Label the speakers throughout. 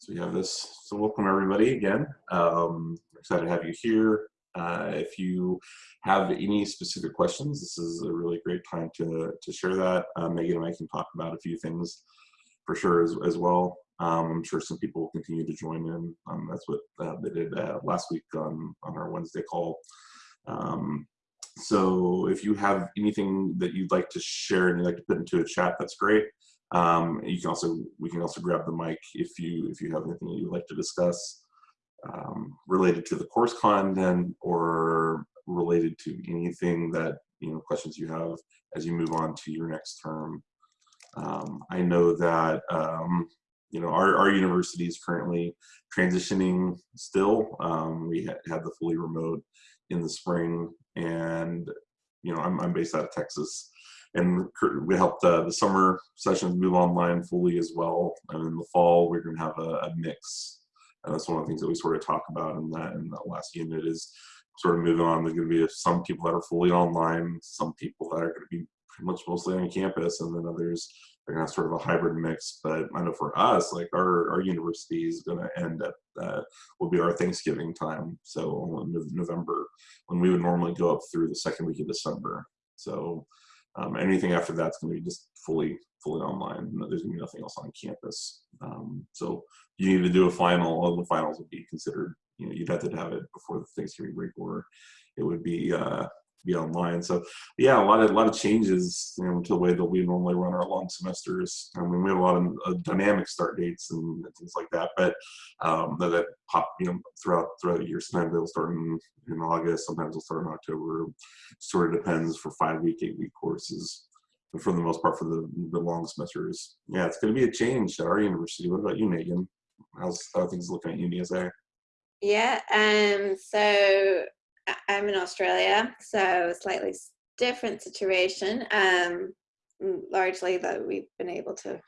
Speaker 1: So we have this. So welcome everybody again. Um, excited to have you here. Uh, if you have any specific questions, this is a really great time to, to share that. Uh, Megan and I can talk about a few things for sure as, as well. Um, I'm sure some people will continue to join in. Um, that's what uh, they did uh, last week on, on our Wednesday call. Um, so if you have anything that you'd like to share and you'd like to put into a chat, that's great. Um, you can also we can also grab the mic if you if you have anything you'd like to discuss um, related to the course content or related to anything that you know questions you have as you move on to your next term. Um, I know that um, you know our, our university is currently transitioning still. Um, we ha had the fully remote in the spring, and you know I'm, I'm based out of Texas and we helped uh, the summer sessions move online fully as well. And in the fall, we're going to have a, a, mix. And that's one of the things that we sort of talk about in that in that last unit is sort of moving on. There's going to be some people that are fully online, some people that are going to be pretty much mostly on campus, and then others are going to have sort of a hybrid mix. But I know for us, like our, our university is going to end at uh, will be our Thanksgiving time. So November, when we would normally go up through the second week of December. So um, anything after that's going to be just fully fully online. There's going to be nothing else on campus. Um, so you need to do a final. All the finals would be considered. You know, you'd have to have it before the Thanksgiving break, or it would be uh, be online. So yeah, a lot of a lot of changes you know, to the way that we normally run our long semesters. I mean, we have a lot of uh, dynamic start dates and things like that, but um, that, that, pop you know throughout throughout the year. Sometimes they'll start in, in August, sometimes they'll start in October. Sort of depends for five week, eight week courses. But for the most part, for the the long semesters, yeah, it's going to be a change at our university. What about you, Megan? How's how things looking at UNISA?
Speaker 2: Yeah, um, so I'm in Australia, so slightly different situation. Um, largely, though, we've been able to,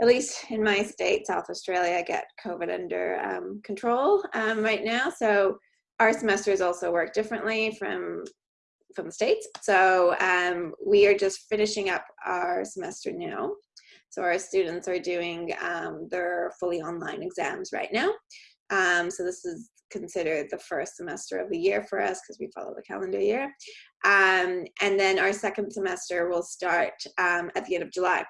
Speaker 2: at least in my state, South Australia, get COVID under um, control um, right now. So our semesters also work differently from from the states. So um, we are just finishing up our semester now. So our students are doing um, their fully online exams right now. Um, so this is considered the first semester of the year for us because we follow the calendar year. Um, and then our second semester will start um, at the end of July.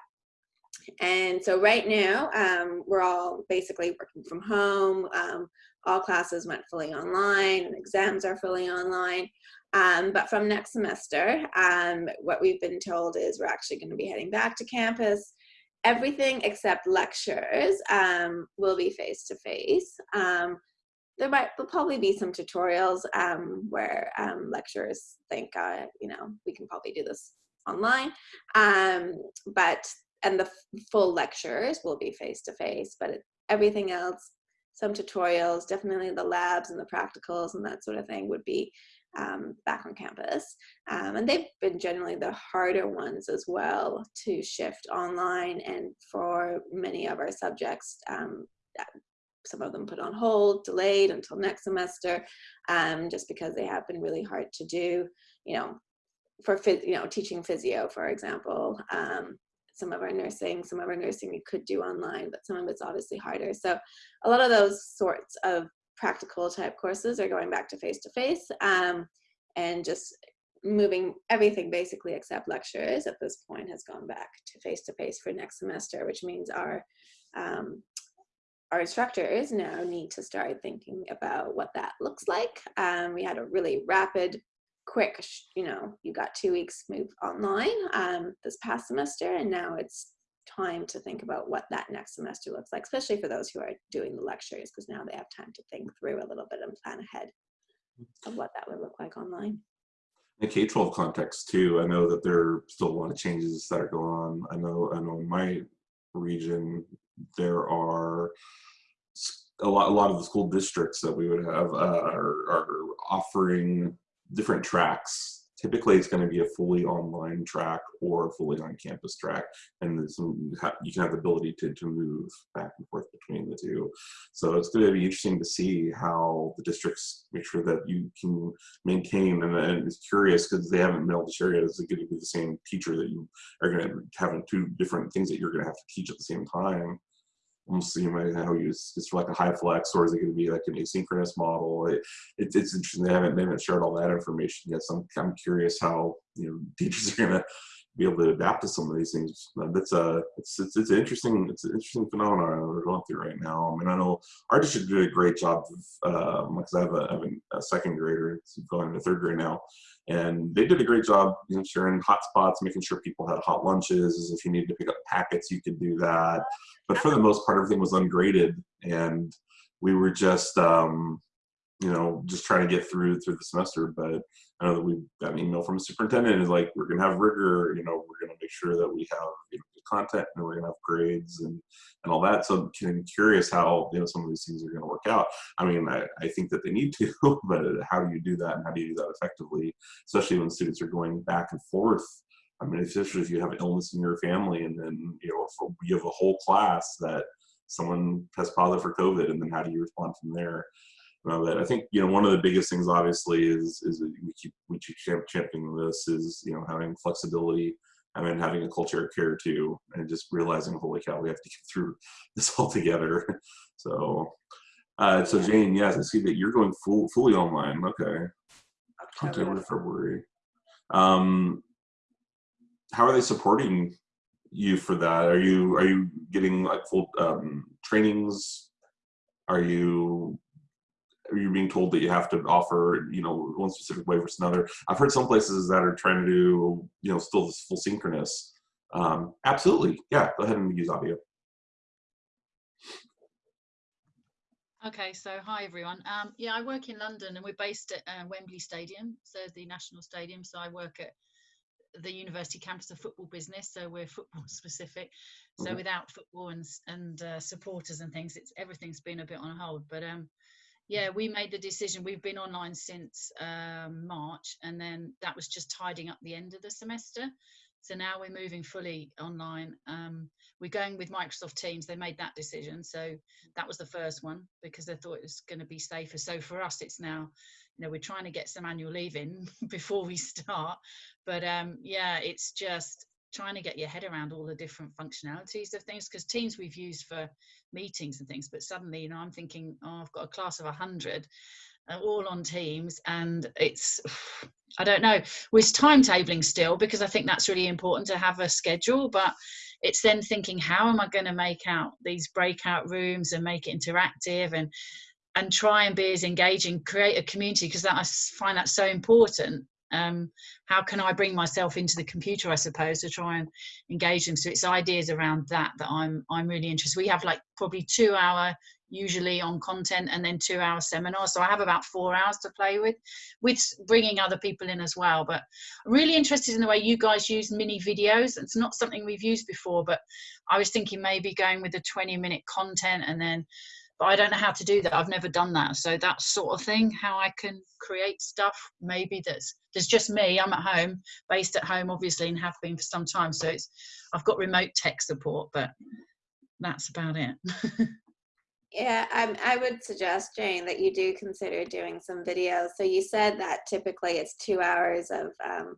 Speaker 2: And so right now, um, we're all basically working from home. Um, all classes went fully online and exams are fully online. Um, but from next semester, um, what we've been told is we're actually going to be heading back to campus everything except lectures um, will be face to face. Um, there might will probably be some tutorials um, where um, lecturers think, uh, you know, we can probably do this online. Um, but, and the full lectures will be face to face, but it, everything else, some tutorials, definitely the labs and the practicals and that sort of thing would be um, back on campus. Um, and they've been generally the harder ones as well to shift online and for many of our subjects, um, some of them put on hold, delayed until next semester, um, just because they have been really hard to do, you know, for, you know, teaching physio, for example, um, some of our nursing, some of our nursing we could do online, but some of it's obviously harder. So a lot of those sorts of practical type courses are going back to face to face um, and just moving everything basically except lectures at this point has gone back to face to face for next semester, which means our um, our instructors now need to start thinking about what that looks like. Um, we had a really rapid, quick, you know, you got two weeks move online um, this past semester, and now it's time to think about what that next semester looks like, especially for those who are doing the lectures, because now they have time to think through a little bit and plan ahead of what that would look like online.
Speaker 1: In K-12 context too, I know that there are still a lot of changes that are going on. I know, I know in my region, there are a lot, a lot of the school districts that we would have uh, are, are offering different tracks. Typically it's going to be a fully online track or a fully on campus track and some, you can have the ability to, to move back and forth between the two. So it's going to be interesting to see how the districts make sure that you can maintain and, and it's curious because they haven't been able to share yet is it going to be the same teacher that you are going to have two different things that you're going to have to teach at the same time almost see how you it's like a high flex or is it going to be like an asynchronous model? It, it, it's interesting. They haven't, they haven't shared all that information yet. So I'm, I'm curious how, you know, teachers are going to be able to adapt to some of these things. That's a, it's, it's, it's an interesting, it's an interesting phenomenon we're going through right now. I mean, I know our district did a great job of, um, because I have a, I have a second grader going into third grade now and they did a great job you know, sharing hotspots, making sure people had hot lunches. If you needed to pick up packets, you could do that. But for the most part, everything was ungraded, and we were just, um, you know, just trying to get through through the semester. But I know that we got an email from a superintendent is like, we're going to have rigor. You know, we're going to make sure that we have you know, content and we're going to have grades and and all that. So I'm curious how you know some of these things are going to work out. I mean, I, I think that they need to, but how do you do that and how do you do that effectively, especially when students are going back and forth I mean, especially if you have illness in your family, and then you know you have a whole class that someone has positive for COVID, and then how do you respond from there? Uh, but I think you know one of the biggest things, obviously, is is we keep we keep championing this is you know having flexibility. I mean, having a culture of care too, and just realizing, holy cow, we have to get through this all together. so, uh, so Jane, yes, I see that you're going full fully online. Okay, October, February. Um, how are they supporting you for that? Are you are you getting like full um, trainings? Are you are being told that you have to offer you know one specific way versus another? I've heard some places that are trying to do you know still this full synchronous. Um, absolutely, yeah. Go ahead and use audio.
Speaker 3: Okay, so hi everyone. Um, yeah, I work in London and we're based at uh, Wembley Stadium, so the national stadium. So I work at the university campus of football business, so we're football specific. So mm -hmm. without football and and uh, supporters and things, it's everything's been a bit on hold. But um, yeah, we made the decision. We've been online since um, March, and then that was just tidying up the end of the semester. So now we're moving fully online. Um, we're going with Microsoft Teams. They made that decision. So that was the first one because they thought it was going to be safer. So for us, it's now you know we're trying to get some annual leave in before we start but um yeah it's just trying to get your head around all the different functionalities of things because teams we've used for meetings and things but suddenly you know i'm thinking oh i've got a class of 100 uh, all on teams and it's i don't know we're timetabling still because i think that's really important to have a schedule but it's then thinking how am i going to make out these breakout rooms and make it interactive and and try and be as engaging, create a community because that I find that so important. Um, how can I bring myself into the computer, I suppose, to try and engage them? So it's ideas around that that I'm I'm really interested. We have like probably two hour usually on content and then two hour seminars. So I have about four hours to play with, with bringing other people in as well. But I'm really interested in the way you guys use mini videos. It's not something we've used before, but I was thinking maybe going with the 20 minute content and then but I don't know how to do that. I've never done that. So that sort of thing, how I can create stuff, maybe that's there's just me. I'm at home, based at home, obviously, and have been for some time. So it's I've got remote tech support, but that's about it.
Speaker 2: yeah, um, I would suggest, Jane, that you do consider doing some videos. So you said that typically it's two hours of um,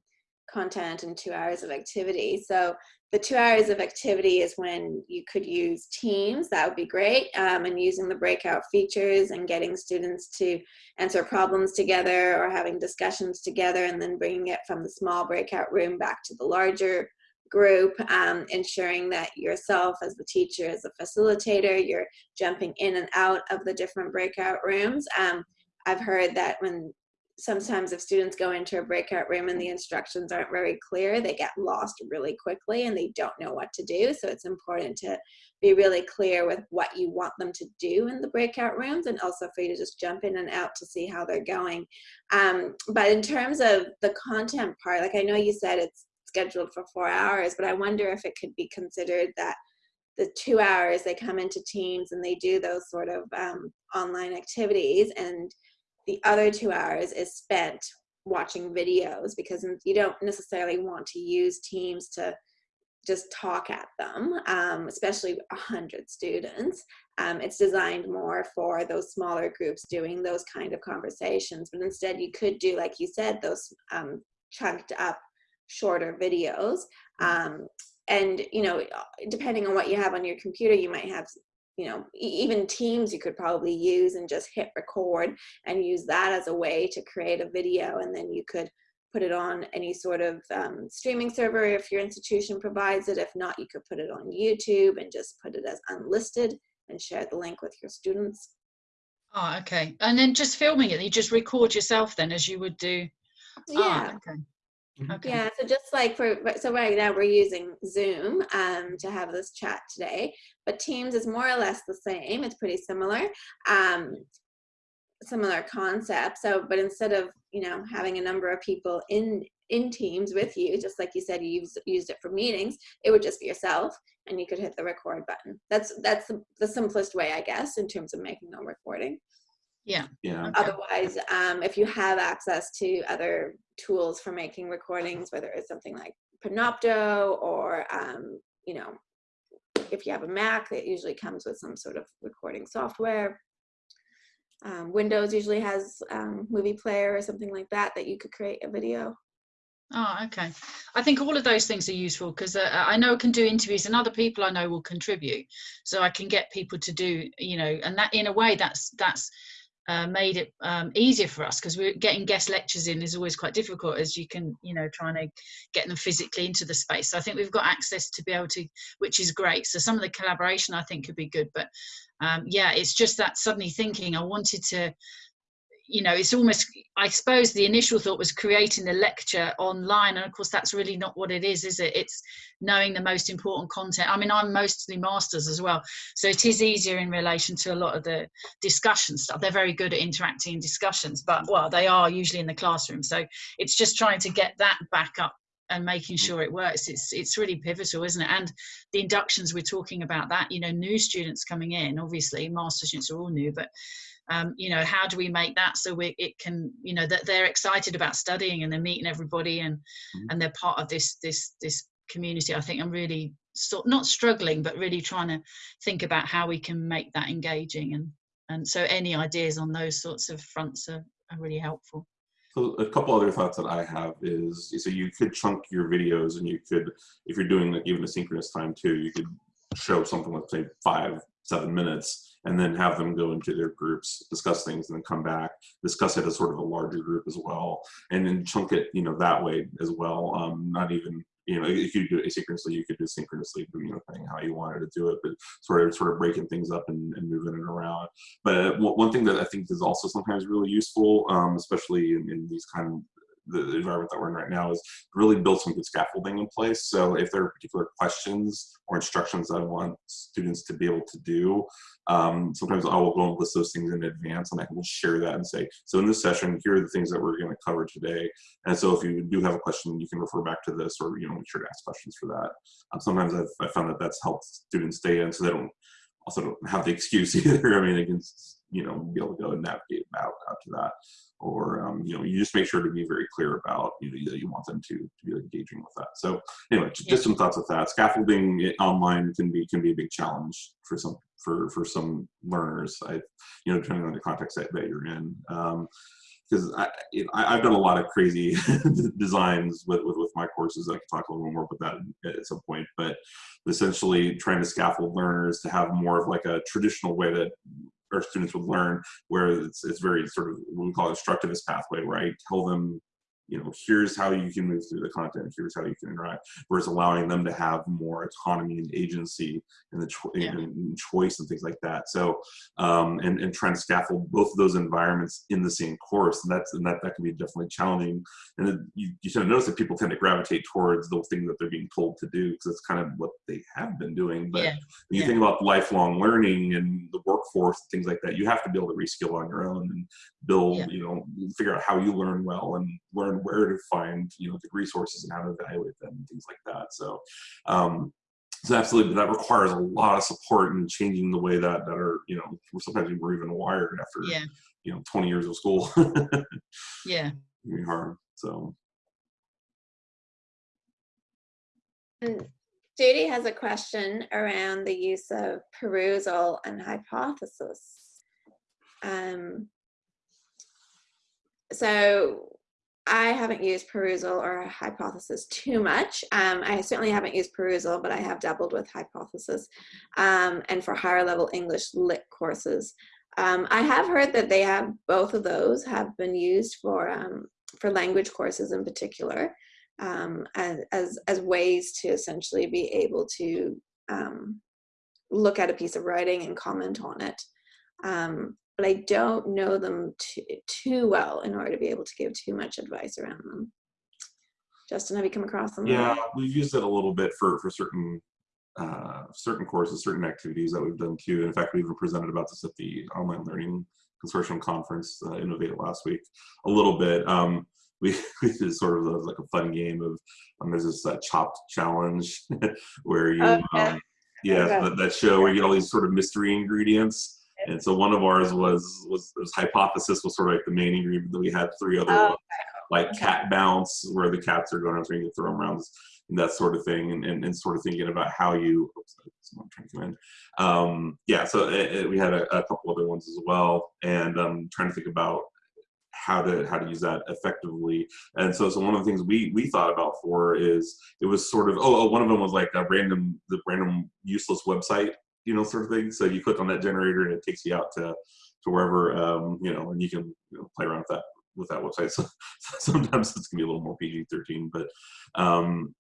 Speaker 2: content and two hours of activity. So the two hours of activity is when you could use teams that would be great um, and using the breakout features and getting students to answer problems together or having discussions together and then bringing it from the small breakout room back to the larger group um, ensuring that yourself as the teacher as a facilitator you're jumping in and out of the different breakout rooms. Um, I've heard that when sometimes if students go into a breakout room and the instructions aren't very clear, they get lost really quickly and they don't know what to do. So it's important to be really clear with what you want them to do in the breakout rooms and also for you to just jump in and out to see how they're going. Um, but in terms of the content part, like I know you said it's scheduled for four hours, but I wonder if it could be considered that the two hours they come into teams and they do those sort of um, online activities and the other two hours is spent watching videos because you don't necessarily want to use teams to just talk at them, um, especially 100 students. Um, it's designed more for those smaller groups doing those kind of conversations, but instead you could do, like you said, those um, chunked up shorter videos. Um, and, you know, depending on what you have on your computer, you might have you know, even Teams you could probably use and just hit record and use that as a way to create a video and then you could put it on any sort of um, streaming server if your institution provides it. If not, you could put it on YouTube and just put it as unlisted and share the link with your students.
Speaker 3: Oh, okay. And then just filming it, you just record yourself then as you would do.
Speaker 2: Yeah.
Speaker 3: Ah, okay.
Speaker 1: Mhm.
Speaker 3: Okay.
Speaker 2: Yeah, so just like for so right now we're using Zoom um, to have this chat today, but Teams is more or less the same. It's pretty similar, um, similar concept. So, but instead of you know having a number of people in in Teams with you, just like you said, you used, used it for meetings, it would just be yourself, and you could hit the record button. That's that's the, the simplest way, I guess, in terms of making a recording.
Speaker 3: Yeah.
Speaker 1: Yeah.
Speaker 3: Okay.
Speaker 2: Otherwise, um, if you have access to other tools for making recordings, whether it's something like Panopto or, um, you know, if you have a Mac, it usually comes with some sort of recording software. Um, Windows usually has um, movie player or something like that that you could create a video.
Speaker 3: Oh, okay. I think all of those things are useful because uh, I know I can do interviews and other people I know will contribute. So I can get people to do, you know, and that in a way that's that's uh, made it um, easier for us because we're getting guest lectures in is always quite difficult as you can, you know, trying to get them physically into the space. So I think we've got access to be able to, which is great. So some of the collaboration I think could be good, but um, yeah, it's just that suddenly thinking I wanted to you know it's almost i suppose the initial thought was creating the lecture online and of course that's really not what it is is it? It's knowing the most important content. I mean i'm mostly masters as well so it is easier in relation to a lot of the discussion stuff. They're very good at interacting in discussions but well they are usually in the classroom so it's just trying to get that back up and making mm. sure it works. It's it's really pivotal isn't it? And the inductions we're talking about that you know new students coming in obviously master students are all new but um, you know how do we make that so we, it can you know that they're excited about studying and they're meeting everybody and
Speaker 1: Mhm.
Speaker 3: and they're part of this this this community. I think i'm really sort not struggling but really trying to think about how we can make that engaging. And and so any ideas on those sorts of fronts are, are really helpful.
Speaker 1: So a couple other thoughts that I have is, so you could chunk your videos and you could, if you're doing like even a synchronous time too, you could show something like say five, seven minutes and then have them go into their groups, discuss things and then come back, discuss it as sort of a larger group as well. And then chunk it, you know, that way as well. Um, not even, you know, if you do it asynchronously, you could do synchronously, you know, how you wanted to do it, but sort of sort of breaking things up and, and moving it around. But one one thing that I think is also sometimes really useful, um, especially in, in these kind of the environment that we're in right now, is really build some good scaffolding in place. So if there are particular questions or instructions that I want students to be able to do, um, sometimes I will go and list those things in advance and I will share that and say, so in this session, here are the things that we're going to cover today. And so if you do have a question, you can refer back to this or, you know, make sure to ask questions for that. Um, sometimes I've, I found that that's helped students stay in so they don't also don't have the excuse either. I mean, they can, you know, be able to go and navigate out, to that. Or, um, you know, you just make sure to be very clear about, you know, that you want them to, to be engaging with that. So anyway, just, just some thoughts with that. Scaffolding online can be, can be a big challenge for some, for, for some learners. I, you know, depending on the context that, that you're in. Um, because I, you know, I've done a lot of crazy designs with, with, with my courses. I can talk a little more about that at some point, but essentially trying to scaffold learners to have more of like a traditional way that our students would learn, where it's, it's very sort of what we call instructivist pathway, where I tell them, you know, here's how you can move through the content, here's how you can interact, versus allowing them to have more autonomy and agency and the cho-
Speaker 3: Yeah.
Speaker 1: and, choice and things like that. So, um, and, and trying to scaffold both of those environments in the same course, and that's and that that can be definitely challenging. And then you, you sort of notice that people tend to gravitate towards those things that they're being told to do because it's kind of what they have doing. But
Speaker 3: yeah
Speaker 1: when you
Speaker 3: yeah.
Speaker 1: think about lifelong learning and the workforce, things like that, you have to be able to reskill on your own and build,
Speaker 3: Yeah.
Speaker 1: you know, figure out how you learn well and learn where to find, you know, the resources and how to evaluate them and things like that. So, um, so absolutely, but that requires a lot of support and changing the way that that are, you know, we're sometimes we're even wired after,
Speaker 3: yeah
Speaker 1: you know, 20 years of school.
Speaker 3: yeah
Speaker 1: Really hard. So,
Speaker 2: And Judy has a question around the use of Perusall and hypothesis. Um, so I haven't used Perusall or Hypothesis too much. Um, I certainly haven't used Perusall, but I have dabbled with Hypothesis. Um, and for higher level English lit courses, um, I have heard that they have both of those have been used for um, for language courses in particular um, as, as, as ways to essentially be able to um, look at a piece of writing and comment on it. Um, but I don't know them too, too well in order to be able to give too much advice around them. Justin, have you come across them?
Speaker 1: Yeah, we've used it a little bit for for certain uh, certain courses, certain activities that we've done too. In fact, we even presented about this at the online learning consortium conference, uh, Innovate last week, a little bit. Um, we, we did sort of like a fun game of um, there's this uh, chopped challenge where you
Speaker 2: Oh, yeah.
Speaker 1: um, yeah
Speaker 2: Okay.
Speaker 1: that, that show where you get all these sort of mystery ingredients and so one of ours was was, was hypothesis was sort of like the main ingredient that we had three other
Speaker 2: Oh,
Speaker 1: ones, like
Speaker 2: Okay.
Speaker 1: cat bounce where the cats are going around trying to throw them around and that sort of thing and, and, and sort of thinking about how you oops, trying to come in um, yeah so it, it- we had a, a couple other ones as well and um, trying to think about how to how to use that effectively. And so so one of the things we we thought about for is it was sort of oh, oh one of them was like a random the random useless website you know sort of thing. So you click on that generator and it takes you out to to wherever um, you know and you can you know, play around with that with that website. So, sometimes it's gonna be a little more pg-13 but um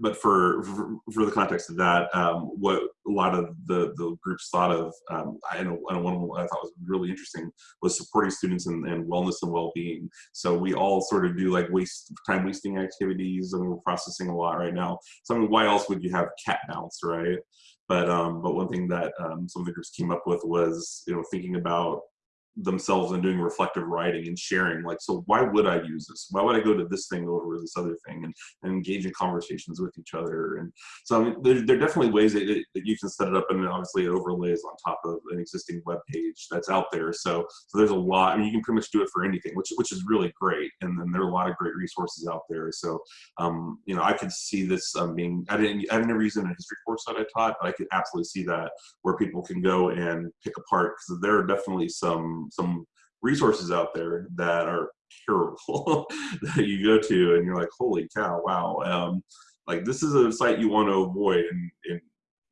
Speaker 1: but for, for for the context of that, um, what a lot of the the groups thought of, um, I know, one of them I thought was really interesting was supporting students and, and wellness and well-being. So we all sort of do like waste time wasting activities, and we're processing a lot right now. So I mean, why else would you have cat bounce, right? But um, but one thing that um, some of the groups came up with was you know thinking about themselves and doing reflective writing and sharing like so why would i use this? Why would i go to this thing over this other thing and, and engage in conversations with each other? And so I mean, there, there are definitely ways that, it- that you can set it up and obviously it overlays on top of an existing web page that's out there. So so there's a lot i mean you can pretty much do it for anything which which is really great and then there are a lot of great resources out there. So um, you know i could see this um, being i didn't never used it in a history course that i taught but i could absolutely see that where people can go and pick apart because there are definitely some some resources out there that are terrible that you go to and you're like holy cow wow um, like this is a site you want to avoid and, and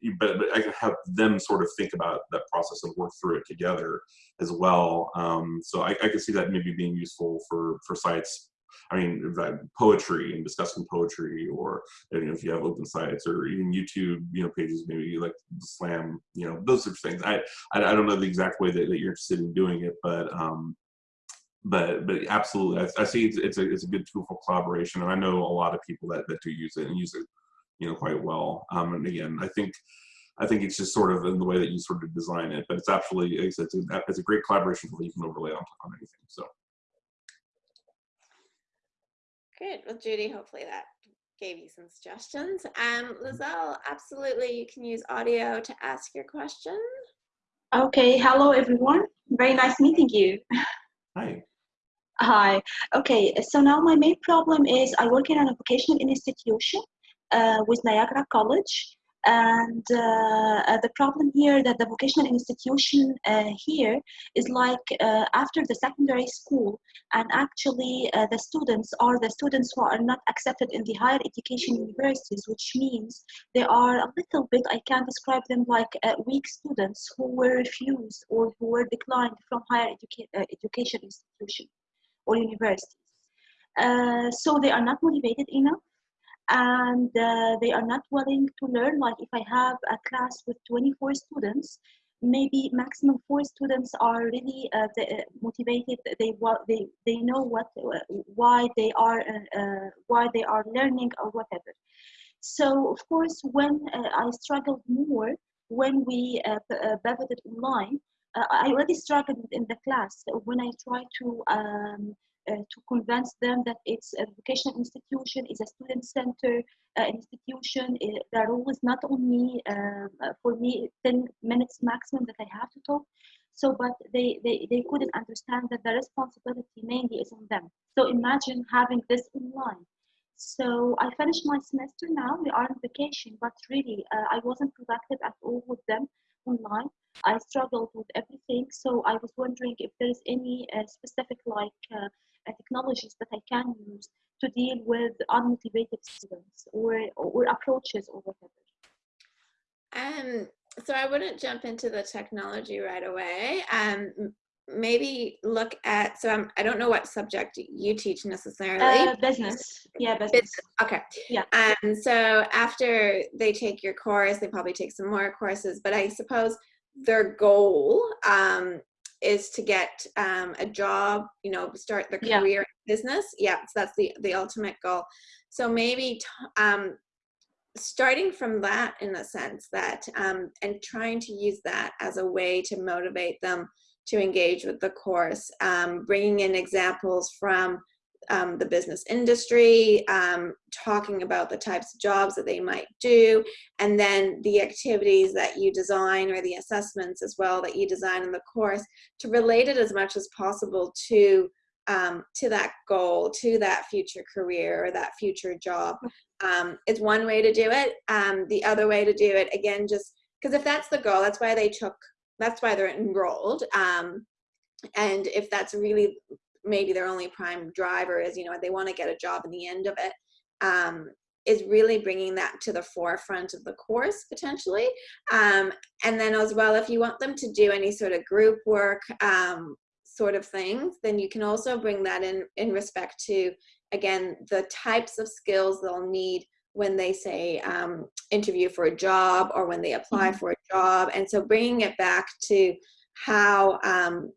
Speaker 1: you, but, but I can have them sort of think about that process and work through it together as well. Um, so I, I can see that maybe being useful for for sites. I mean, poetry and discussing poetry, or you know, if you have open sites, or even YouTube, you know, pages, maybe like Slam, you know, those sorts of things. I I, don't know the exact way that, that you're interested in doing it, but um, but but absolutely, I, I see it's, it's a it's a good tool for collaboration, and I know a lot of people that that do use it and use it, you know, quite well. Um, and again, I think I think it's just sort of in the way that you sort of design it, but it's absolutely it's, it's, a, it's a great collaboration that you can overlay on, on anything. So
Speaker 2: Good. Well, Judy, hopefully that gave you some suggestions. Um, Lizelle, absolutely, you can use audio to ask your question.
Speaker 4: Okay, hello everyone. Very nice meeting you.
Speaker 1: hi.
Speaker 4: Hi. Okay, so now my main problem is I work in a vocational institution uh, with Niagara College. And uh, uh, the problem here that the vocational institution uh, here is like uh, after the secondary school, and actually the students are the students who are not accepted in the higher education universities, which means they are a little bit, I can describe them like weak students who were refused or who were declined from higher educa- education institution or universities. So they are not motivated enough and uh, they are not willing to learn. Like if I have a class with 24 students, maybe maximum four students are really uh, uh, motivated. They they they know what uh, why they are uh, why they are learning or whatever. So of course, when I struggled more when we uh, pivoted online, I already struggled in the class when I tried to um, to convince them that it's a vocational institution, it's a student center uh, institution. Uh, the rule is not only um, uh, for me 10 minutes maximum that I have to talk. So, but they, they, they couldn't understand that the responsibility mainly is on them. So imagine having this online. So I finished my semester now. We are on vacation, but really uh, I wasn't productive at all with them online. I struggled with everything. So I was wondering if there is any uh, specific like uh, uh, technologies that I can use to deal with unmotivated students or, or approaches or whatever?
Speaker 2: Um, so I wouldn't jump into the technology right away. Um, maybe look at, so I'm, I don't know what subject you teach necessarily.
Speaker 4: Uh, business. Yeah, business.
Speaker 2: Okay.
Speaker 4: Yeah.
Speaker 2: Um, so after they take your course, they probably take some more courses, but I suppose their goal um, is to get um, a job, you know, start
Speaker 4: Yeah.
Speaker 2: career in business. Yeah, so that's the, the ultimate goal. So maybe t- um, starting from that in a sense that, um, and trying to use that as a way to motivate them to engage with the course, um, bringing in examples from um, the business industry, um, talking about the types of jobs that they might do, and then the activities that you design or the assessments as well that you design in the course to relate it as much as possible to um, to that goal, to that future career or that future job. Um, is one way to do it. Um, the other way to do it, again, just because if that's the goal, that's why they took, that's why they're enrolled. Um, and if that's really maybe their only prime driver is you know they want to get a job in the end of it um, is really bringing that to the forefront of the course potentially um, and then as well if you want them to do any sort of group work um, sort of things then you can also bring that in in respect to again the types of skills they'll need when they say um, interview for a job or when they apply
Speaker 4: Mhm.
Speaker 2: for a job and so bringing it back to how um,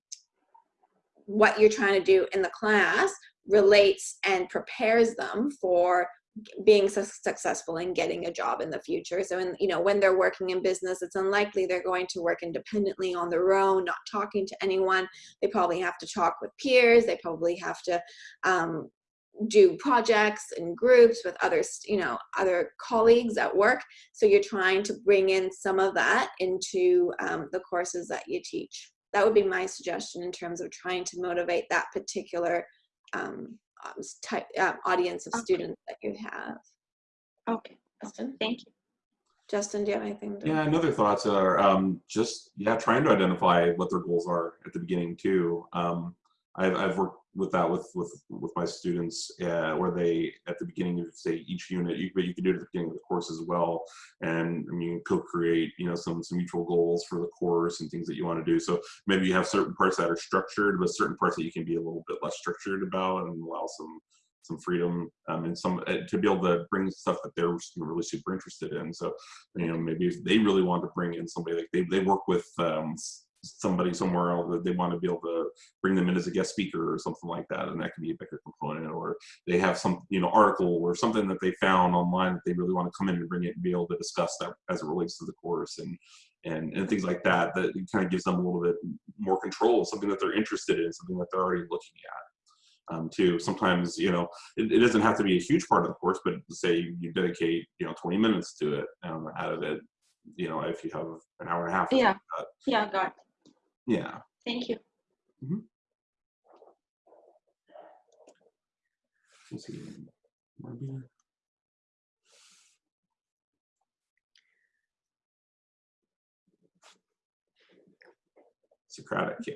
Speaker 2: what you're trying to do in the class relates and prepares them for being su- successful in getting a job in the future. So in you know when they're working in business it's unlikely they're going to work independently on their own not talking to anyone. They probably have to talk with peers. They probably have to um, do projects in groups with others you know other colleagues at work. So you're trying to bring in some of that into um, the courses that you teach that would be my suggestion in terms of trying to motivate that particular um, um, type uh, audience of
Speaker 4: Okay.
Speaker 2: students that you have.
Speaker 4: Okay.
Speaker 2: Justin,
Speaker 4: Thank you.
Speaker 2: Justin, do you have anything? To
Speaker 1: Yeah, and other thoughts are um, just yeah, trying to identify what their goals are at the beginning too. Um, I've, I've worked with that with with with my students uh, where they at the beginning of say each unit, you, but you can do it at the beginning of the course as well, and I mean co-create you know some some mutual goals for the course and things that you want to do. So maybe you have certain parts that are structured, but certain parts that you can be a little bit less structured about and allow some some freedom um, and some uh, to be able to bring stuff that they're really super interested in. So you know maybe if they really want to bring in somebody like they, they work with um, somebody somewhere else that they want to be able to bring them in as a guest speaker or something like that and that can be a bigger component or they have some you know article or something that they found online that they really want to come in and bring it and be able to discuss that as it relates to the course and and, and things like that that kind of gives them a little bit more control something that they're interested in something that they're already looking at um, too. Sometimes, you know, it, it doesn't have to be a huge part of the course, but say you dedicate, you know, 20 minutes to it um, out of it, you know, if you have an hour and a half.
Speaker 4: Yeah.
Speaker 1: like
Speaker 4: Yeah, got.
Speaker 1: Yeah.
Speaker 4: Thank you.
Speaker 1: Let's see. Maybe- Socratic, yeah.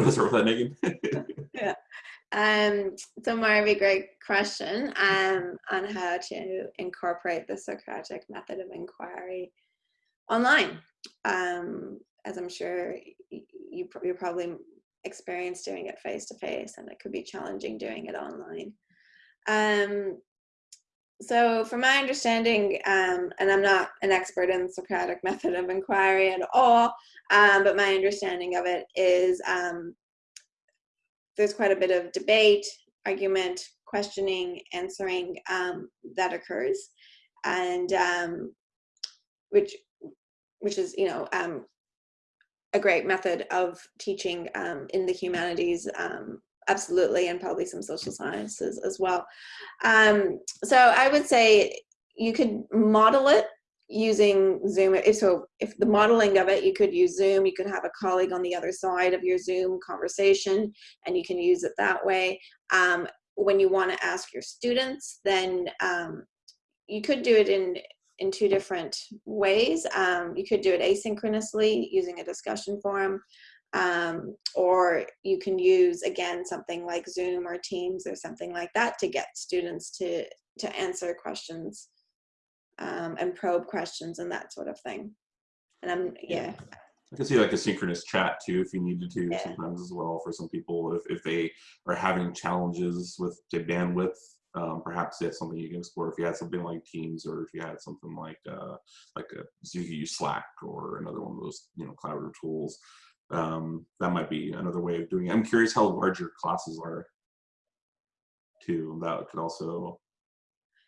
Speaker 1: What's wrong with that, Megan?
Speaker 2: Um, so Marvi, great question um, on how to incorporate the Socratic method of inquiry online. Um, as I'm sure y- you, you're probably experienced doing it face to face, and it could be challenging doing it online. Um, so, from my understanding, um, and I'm not an expert in Socratic method of inquiry at all, um, but my understanding of it is um, there's quite a bit of debate, argument, questioning, answering um, that occurs, and um, which which is you know um, a great method of teaching um, in the humanities. Um, absolutely, and probably some social sciences as well. Um, so I would say you could model it using Zoom. If so, if the modeling of it, you could use Zoom. You could have a colleague on the other side of your Zoom conversation, and you can use it that way. Um, when you want to ask your students, then um, you could do it in in two different ways. Um, you could do it asynchronously using a discussion forum, Um, or you can use again something like Zoom or Teams or something like that to get students to to answer questions um, and probe questions and that sort of thing. And I'm yeah,
Speaker 1: I can see like a synchronous chat too, if you needed to
Speaker 2: Yeah.
Speaker 1: sometimes as well for some people, if, if they are having challenges with bandwidth, um, perhaps that's something you can explore. If you had something like Teams or if you had something like, uh, like a, so you could use Slack or another one of those, you know, collaborative tools. Um, that might be another way of doing it. I'm curious how large your classes are too. That could also,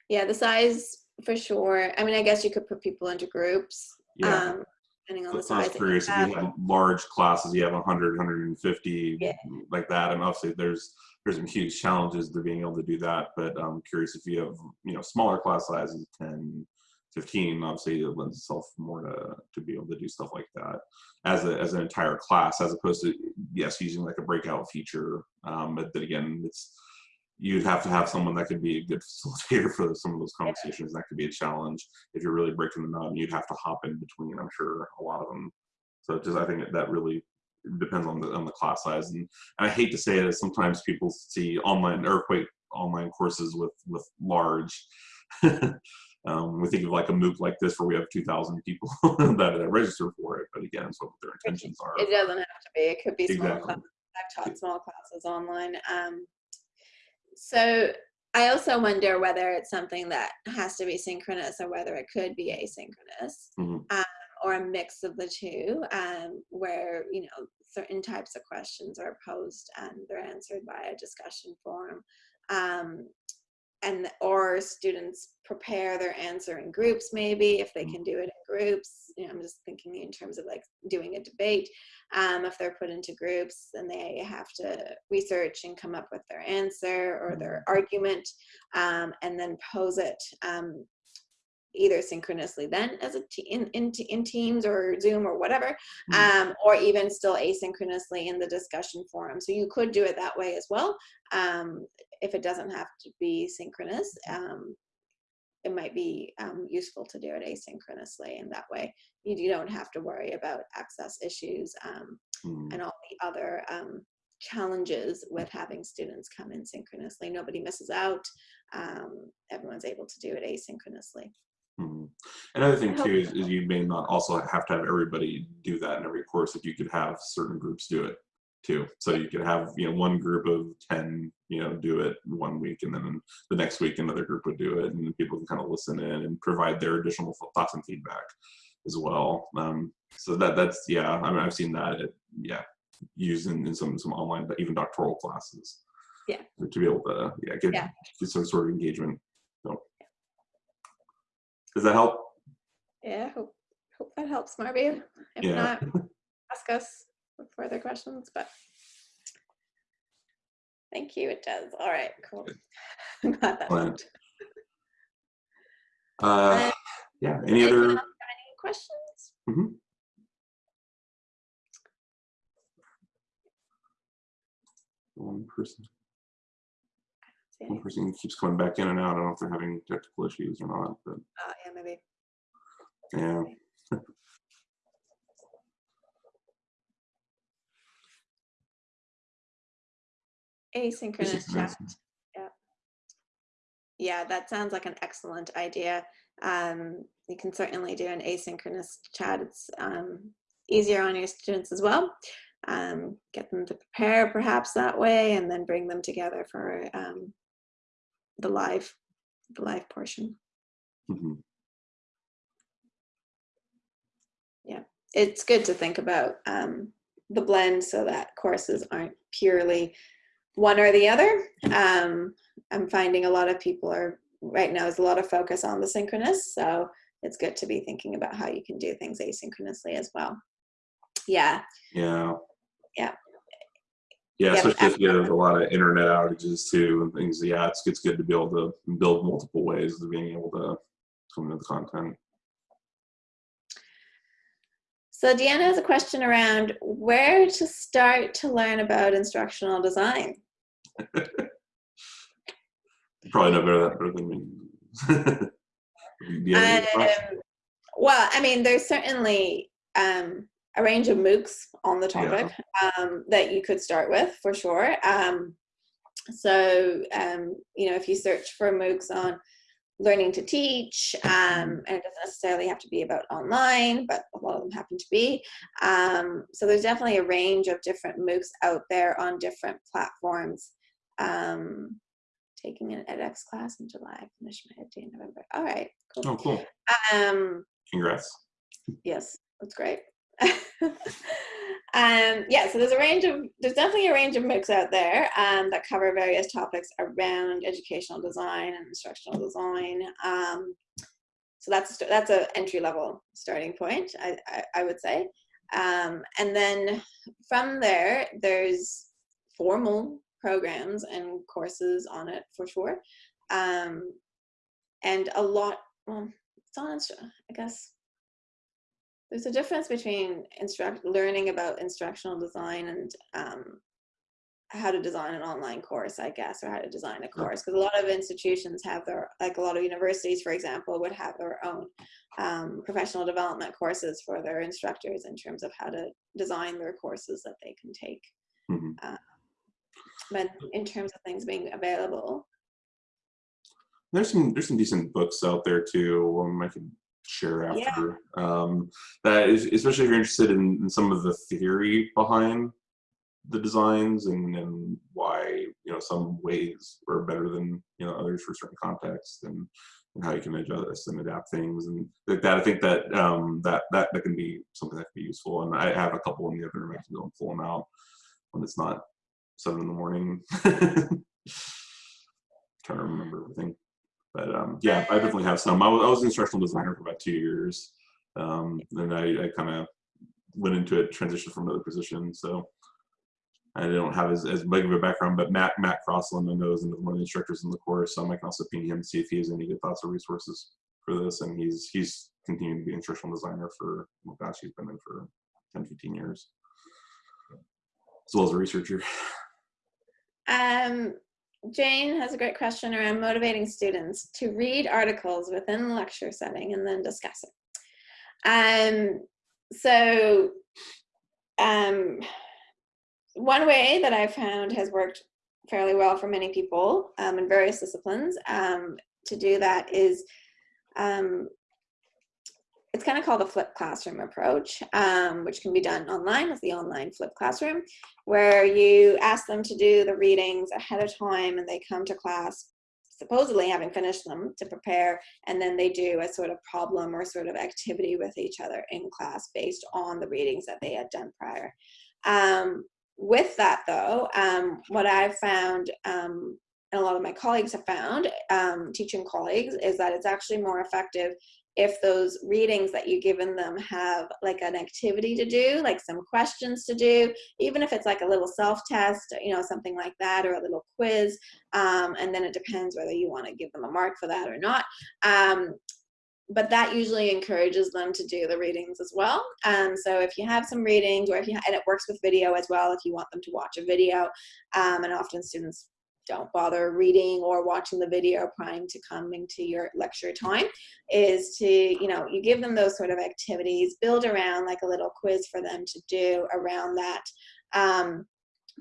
Speaker 2: yeah, the size for sure. I mean, I guess you could put people into groups.
Speaker 1: yeah.
Speaker 2: Um, depending on the
Speaker 1: so I was
Speaker 2: size.
Speaker 1: curious if you have large classes, you have 100, 150,
Speaker 2: Yeah.
Speaker 1: like that, and obviously there's there's some huge challenges to being able to do that. But I'm curious if you have you know smaller class sizes, 10, 15, obviously it lends itself more to to be able to do stuff like that as a as an entire class, as opposed to yes using like a breakout feature. Um, but then again, it's you'd have to have someone that could be a good facilitator for some of those conversations. That could be a challenge if you're really breaking them out. You'd have to hop in between. I'm sure a lot of them. So just I think that really depends on the on the class size. And, and I hate to say it, sometimes people see online earthquake online courses with with large. um, we think of like a MOOC like this where we have 2,000 people that, that register for it. But again, it's what their intentions are.
Speaker 2: It doesn't have to be. It could be small classes. I've taught small classes online. Um, so I also wonder whether it's something that has to be synchronous or whether it could be asynchronous
Speaker 1: Mhm.
Speaker 2: um, or a mix of the two, um, where you know certain types of questions are posed and they're answered by a discussion forum. Um, and or students prepare their answer in groups maybe if they
Speaker 1: Mm.
Speaker 2: can do it in groups you know i'm just thinking in terms of like doing a debate um, if they're put into groups and they have to research and come up with their answer or their argument um, and then pose it um, either synchronously then as a in, in, in teams or zoom or whatever
Speaker 1: Mhm.
Speaker 2: um, or even still asynchronously in the discussion forum so you could do it that way as well um, if it doesn't have to be synchronous um, it might be um, useful to do it asynchronously and that way you, you don't have to worry about access issues um,
Speaker 1: Mhm.
Speaker 2: and all the other um, challenges with having students come in synchronously nobody misses out um, everyone's able to do it asynchronously
Speaker 1: Mhm. Another thing too is, is you may not also have to have everybody do that in every course. If you could have certain groups do it too, so you could have you know one group of ten you know do it one week, and then the next week another group would do it, and people can kind of listen in and provide their additional thoughts and feedback as well. Um, so that that's yeah, I mean I've seen that it, yeah used in, in some some online but even doctoral classes.
Speaker 2: Yeah.
Speaker 1: To be able to yeah get,
Speaker 2: Yeah.
Speaker 1: get some sort of engagement. So does that help?
Speaker 2: yeah hope, hope that helps Marvi if
Speaker 1: Yeah.
Speaker 2: not ask us further questions but thank you it does all right cool i'm glad that helped.
Speaker 1: Uh,
Speaker 2: Uh,
Speaker 1: yeah. Any other?
Speaker 2: any questions
Speaker 1: One person. One person keeps coming back in and out. I don't know if they're having technical issues or not, but
Speaker 2: uh, yeah maybe
Speaker 1: yeah.
Speaker 2: Asynchronous chat. Yeah. Yeah that sounds like an excellent idea. Um, you can certainly do an asynchronous chat. It's um, easier on your students as well. Um, get them to prepare perhaps that way and then bring them together for um, the live the live portion.
Speaker 1: Mhm.
Speaker 2: it's good to think about um, the blend so that courses aren't purely one or the other. Um, I'm finding a lot of people are right now is a lot of focus on the synchronous, so it's good to be thinking about how you can do things asynchronously as well. Yeah,
Speaker 1: Yeah.
Speaker 2: Yeah.
Speaker 1: Yeah,
Speaker 2: Yeah,
Speaker 1: especially if you have a lot of internet outages too and things. Yeah, it's it's good to be able to build multiple ways of being able to come into the content.
Speaker 2: So Deanna has a question around where to start to learn about instructional design.
Speaker 1: Probably know better that better than me. Do you have any thoughts?
Speaker 2: Um, well, I mean, there's certainly um, a range of MOOCs on the
Speaker 1: Yeah.
Speaker 2: topic um, that you could start with for sure. Um, so, um, you know, if you search for MOOCs on learning to teach, um, and it doesn't necessarily have to be about online, but a lot of them happen to be. Um, so there's definitely a range of different MOOCs out there on different platforms. Um, taking an edX class in July, finished my ed in November. All right, cool.
Speaker 1: Oh, cool.
Speaker 2: Um,
Speaker 1: Congrats.
Speaker 2: Yes, that's great. um, yeah, so there's a range of, there's definitely a range of MOOCs out there um, that cover various topics around educational design and instructional design. Um, so that's that's an entry level starting point, I, I, I would say. Um, and then from there, there's formal programs and courses on it for sure. Um, and a lot, well, it's on, I guess, there's a difference between instruct learning about instructional design and um, how to design an online course, I guess, or how to design a course. Because a lot of institutions have their, like a lot of universities, for example, would have their own um, professional development courses for their instructors in terms of how to design their courses that they can take.
Speaker 1: Mhm.
Speaker 2: Uh, but in terms of things being available,
Speaker 1: There's some there's some decent books out there too. Um, I could share
Speaker 2: Yeah.
Speaker 1: after. Um, that is, especially if you're interested in, in some of the theory behind the designs and, and why you know some ways are better than you know others for certain contexts and, and how you can adjust and adapt things and like that. I think that um, that that that can be something that can be useful. And I have a couple in the other room. I can go and pull them out when it's not seven in the morning. Trying to remember everything. But um, yeah, I definitely have some. I was, I was an instructional designer for about two years. Um, then I, I kind of went into it, transitioned from another position. So I don't have as, as big of a background, but Matt Matt Crosslin I know is one of the instructors in the course. So I can also ping him to see if he has any good thoughts or resources for this. And he's he's continuing to be an instructional designer for oh gosh, he's been in for 10, 15 years. As well as a researcher.
Speaker 2: Um, Jane has a great question around motivating students to read articles within the lecture setting and then discuss it. Um, so um, one way that I've found has worked fairly well for many people um, in various disciplines um, to do that is um, it's kind of called the flipped classroom approach, um, which can be done online with the online flipped classroom, where you ask them to do the readings ahead of time and they come to class supposedly having finished them to prepare, and then they do a sort of problem or sort of activity with each other in class based on the readings that they had done prior. Um, with that though, um, what I've found um, and a lot of my colleagues have found, um, teaching colleagues, is that it's actually more effective if those readings that you've given them have like an activity to do, like some questions to do, even if it's like a little self-test, you know, something like that, or a little quiz, um, and then it depends whether you want to give them a mark for that or not. Um, but that usually encourages them to do the readings as well. Um, so if you have some readings, or if you and it works with video as well, if you want them to watch a video, um, and often students don't bother reading or watching the video prior to coming to your lecture time is to you know you give them those sort of activities build around like a little quiz for them to do around that um,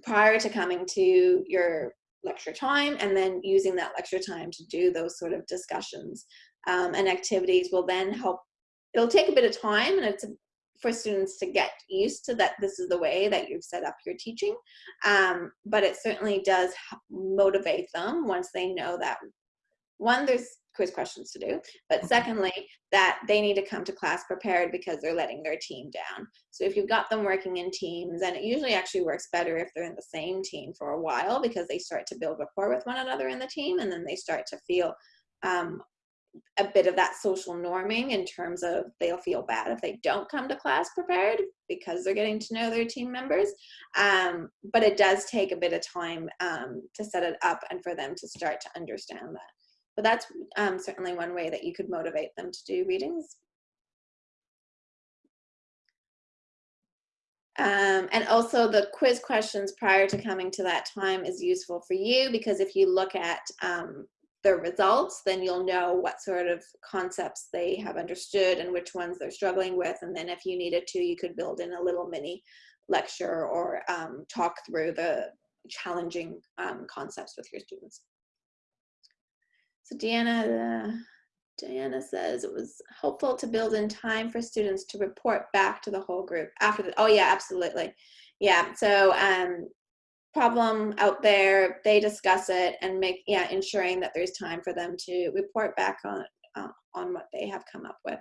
Speaker 2: prior to coming to your lecture time and then using that lecture time to do those sort of discussions um, and activities will then help it'll take a bit of time and it's for students to get used to that this is the way that you've set up your teaching. Um, but it certainly does motivate them once they know that one there's quiz questions to do but secondly that they need to come to class prepared because they're letting their team down. So if you've got them working in teams and it usually actually works better if they're in the same team for a while because they start to build rapport with one another in the team and then they start to feel um, a bit of that social norming in terms of they'll feel bad if they don't come to class prepared because they're getting to know their team members. Um, but it does take a bit of time um, to set it up and for them to start to understand that. But that's um, certainly one way that you could motivate them to do readings. Um, and also the quiz questions prior to coming to that time is useful for you because if you look at um, their results, then you'll know what sort of concepts they have understood and which ones they're struggling with. And then if you needed to, you could build in a little mini lecture or um, talk through the challenging um, concepts with your students. So Deanna, uh, Diana says it was helpful to build in time for students to report back to the whole group after the, oh yeah, absolutely. Yeah, so um, problem out there, they discuss it and make, yeah, ensuring that there's time for them to report back on, uh, on what they have come up with.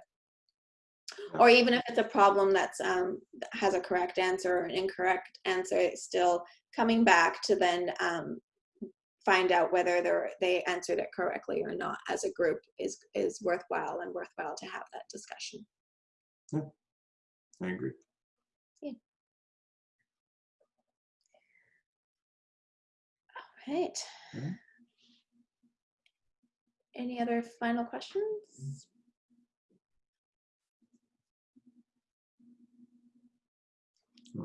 Speaker 2: Or even if it's a problem that's um, that has a correct answer or an incorrect answer, it's still coming back to then um, find out whether they're, they answered it correctly or not as a group is, is worthwhile and worthwhile to have that discussion.
Speaker 1: Yeah, I agree.
Speaker 2: Right.
Speaker 1: Mhm.
Speaker 2: Any other final questions?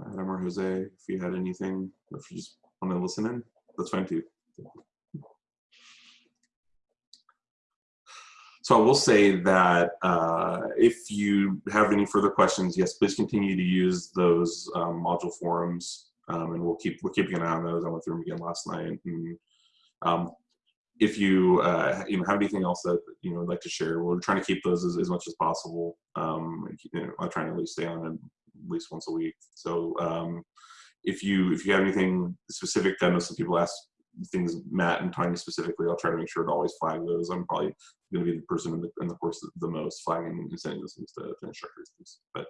Speaker 1: Adam or Jose, if you had anything, or if you just want to listen in, that's fine too. So I will say that uh, if you have any further questions, yes, please continue to use those um, module forums, um, and we'll keep we're keeping an eye on those. I went through them again last night. And, um, if you uh, you know have anything else that you know would like to share, we're trying to keep those as, as much as possible. Um, you know, I'm trying to at least stay on at least once a week. So um, if you if you have anything specific, I know some people ask things Matt and Tanya specifically. I'll try to make sure to always flag those. I'm probably going to be the person in the, in the course the most flagging and sending those things to, to instructors. But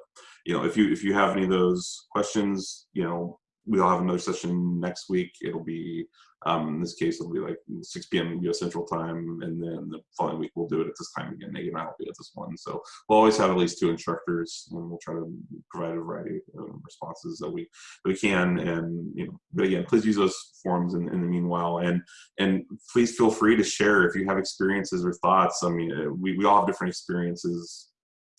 Speaker 1: you know, if you if you have any of those questions, you know, we'll have another session next week. It'll be um, in this case, it'll be like 6 p.m. U.S. Central Time, and then the following week we'll do it at this time again. Megan and I will be at this one, so we'll always have at least two instructors, and we'll try to provide a variety of responses that we that we can. And you know, but again, please use those forums in, in the meanwhile, and and please feel free to share if you have experiences or thoughts. I mean, uh, we we all have different experiences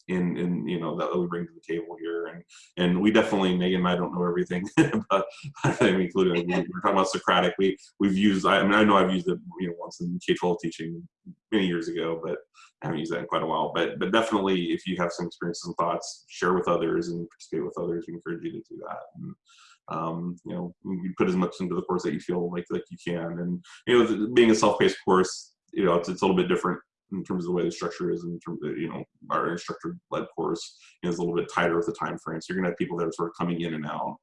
Speaker 1: in in you know that we bring to the table here. And and we definitely Megan and I don't know everything but I mean including we, we're talking about Socratic. We we've used I, I mean I know I've used it you know once in K-12 teaching many years ago but I haven't used that in quite a while. But but definitely if you have some experiences and thoughts share with others and participate with others. We encourage you to do that. And, um, you know you put as much into the course that you feel like like you can. And you know being a self-paced course you know it's, it's a little bit different in terms of the way the structure is in terms of, you know, our instructor led course you know, is a little bit tighter with the time frame. So you're gonna have people that are sort of coming in and out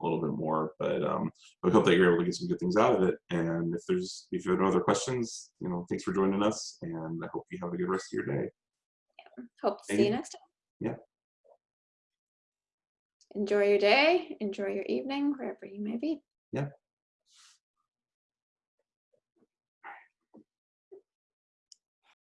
Speaker 1: a little bit more, but um, we hope that you're able to get some good things out of it. And if there's, if you have no other questions, you know, thanks for joining us and I hope you have a good rest of your day. Yeah.
Speaker 2: Hope to see you
Speaker 1: you.
Speaker 2: next time.
Speaker 1: Yeah.
Speaker 2: Enjoy your day, enjoy your evening, wherever you may be.
Speaker 1: Yeah.